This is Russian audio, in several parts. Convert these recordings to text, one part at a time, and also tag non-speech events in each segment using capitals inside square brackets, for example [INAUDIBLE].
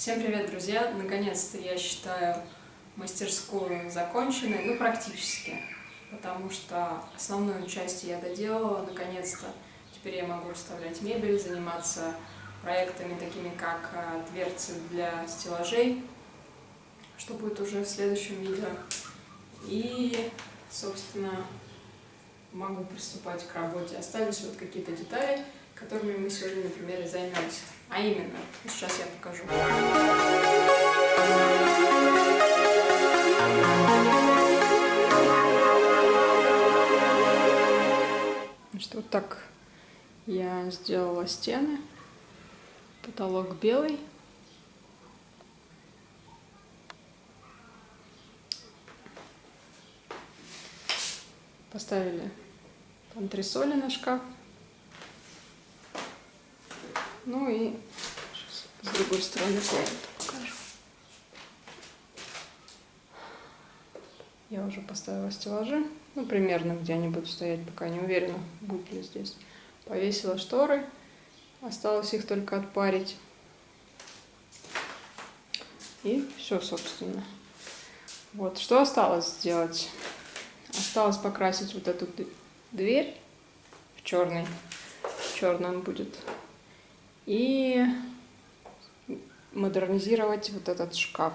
Всем привет, друзья! Наконец-то я считаю мастерскую законченной, ну практически, потому что основную часть я доделала, наконец-то. Теперь я могу расставлять мебель, заниматься проектами такими, как э, дверцы для стеллажей, что будет уже в следующем видео. И, собственно, могу приступать к работе. Остались вот какие-то детали, которыми мы сегодня, например, и займемся. А именно, сейчас я покажу. Значит, вот так я сделала стены. Потолок белый. Поставили антресоли на шкаф. Ну и с другой стороны комнату покажу. Я уже поставила стеллажи, ну, примерно, где они будут стоять, пока не уверена, будет ли здесь. Повесила шторы, осталось их только отпарить. И все, собственно. Вот, что осталось сделать? Осталось покрасить вот эту дверь в черный. В черном будет и модернизировать вот этот шкаф.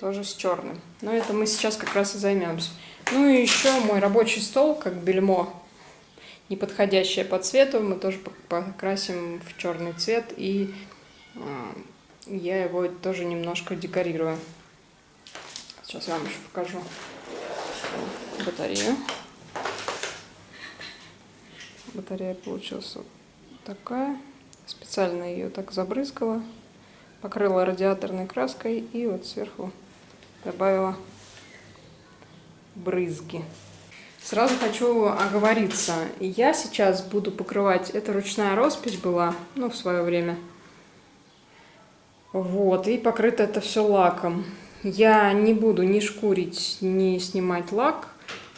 Тоже с черным. Но это мы сейчас как раз и займемся. Ну и еще мой рабочий стол, как бельмо, не подходящее по цвету, мы тоже покрасим в черный цвет. И а, я его тоже немножко декорирую. Сейчас я вам еще покажу батарею. Батарея получилась вот такая. Специально ее так забрызгала, покрыла радиаторной краской и вот сверху добавила брызги. Сразу хочу оговориться. Я сейчас буду покрывать... Это ручная роспись была, ну, в свое время. Вот, и покрыто это все лаком. Я не буду ни шкурить, ни снимать лак.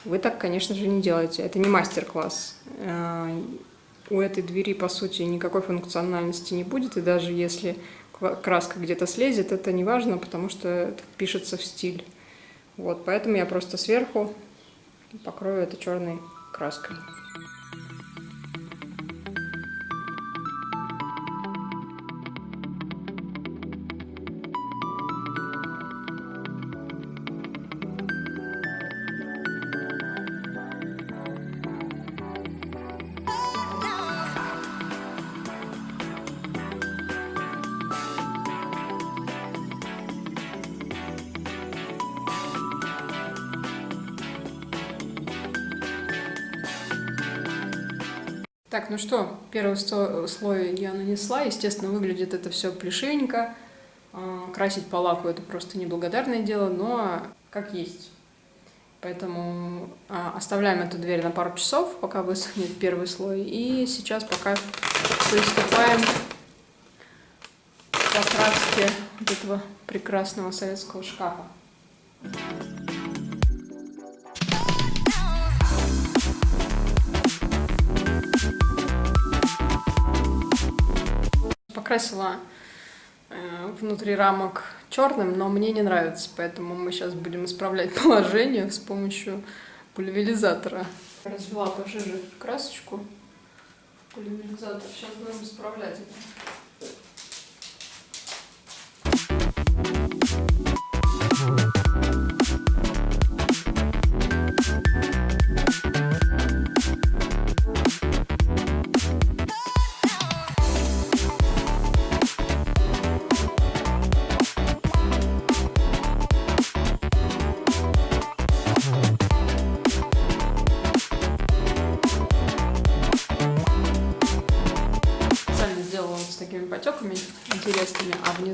Вы так, конечно же, не делаете. Это не мастер-класс. У этой двери, по сути, никакой функциональности не будет, и даже если краска где-то слезет, это не важно, потому что это пишется в стиль. Вот, поэтому я просто сверху покрою это черной краской. Так, ну что, первый слой я нанесла. Естественно, выглядит это все плешивенько. А, красить по лаку это просто неблагодарное дело, но как есть. Поэтому а, оставляем эту дверь на пару часов, пока высохнет первый слой. И сейчас пока приступаем к покраске вот этого прекрасного советского шкафа. Покрасила э, внутри рамок черным, но мне не нравится, поэтому мы сейчас будем исправлять [LAUGHS] положение с помощью пульверизатора. Развела пожиже красочку пульверизатор. Сейчас будем исправлять это.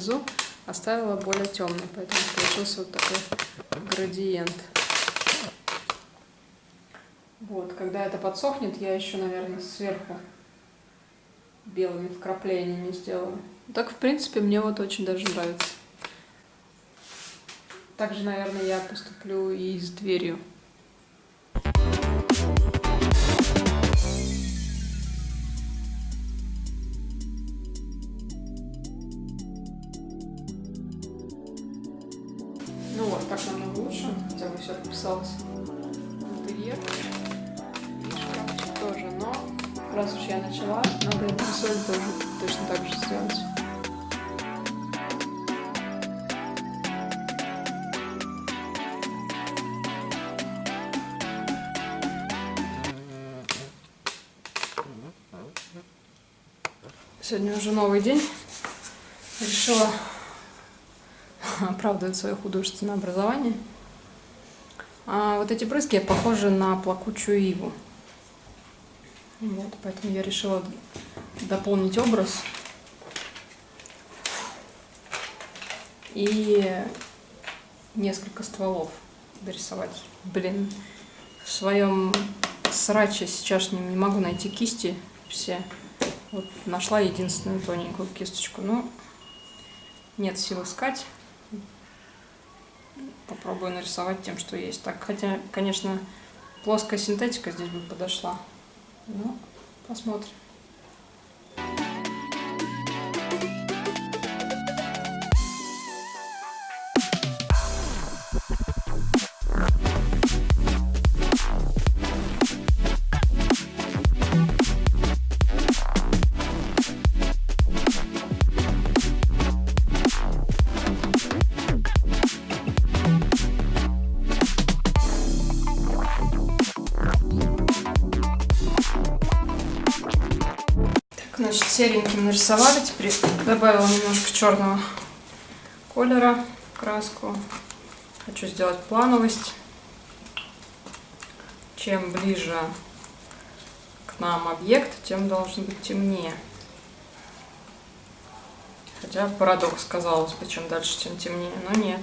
Внизу оставила более темный, поэтому получился вот такой градиент. Вот, когда это подсохнет, я еще, наверное, сверху белыми вкраплениями сделаю. Так, в принципе, мне вот очень даже нравится. Также, наверное, я поступлю и с дверью. Все вписалось. Интерьер. И шкафчик тоже, но раз уж я начала, надо антресоль тоже точно так же сделать. Сегодня уже новый день. Решила [LAUGHS] оправдывать свое художественное образование. А вот эти брызги похожи на плакучую иву. Вот, поэтому я решила дополнить образ. И несколько стволов дорисовать. Блин, в своем сраче сейчас не, могу найти кисти все. Вот нашла единственную тоненькую кисточку. Ну, нет сил искать. Попробую нарисовать тем, что есть. Так, хотя, конечно, плоская синтетика здесь бы подошла. Ну, посмотрим. Сереньким нарисовали. Теперь добавила немножко черного колера краску. Хочу сделать плановость. Чем ближе к нам объект, тем должен быть темнее. Хотя парадокс казалось бы, чем дальше, тем темнее, но нет.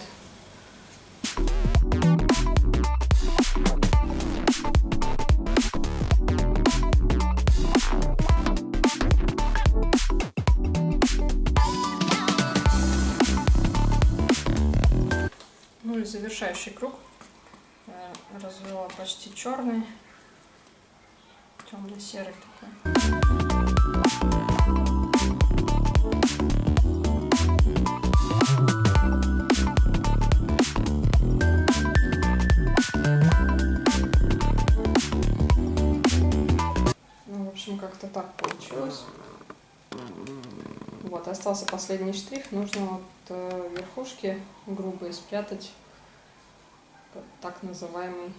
Завершающий круг. Я развела почти черный, темно-серый такой. Ну, как-то так получилось. Вот, остался последний штрих. Нужно вот э, верхушки грубые спрятать так называемый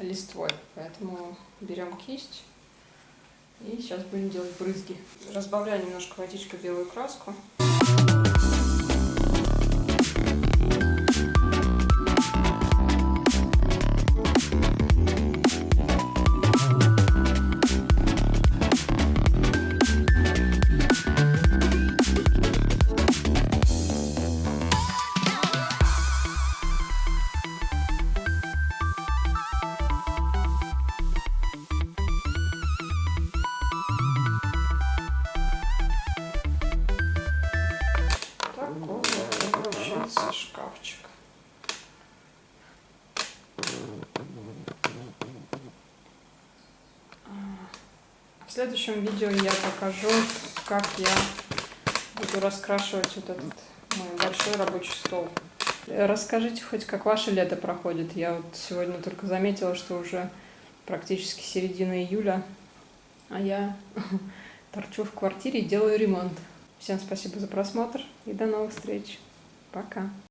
листвой. Поэтому берем кисть и сейчас будем делать брызги. Разбавляю немножко водичкой белую краску. Получился шкафчик. В следующем видео я покажу, как я буду раскрашивать вот этот мой большой рабочий стол. Расскажите хоть, как ваше лето проходит. Я вот сегодня только заметила, что уже практически середина июля, а я [LAUGHS] торчу в квартире и делаю ремонт. Всем спасибо за просмотр и до новых встреч. Пока.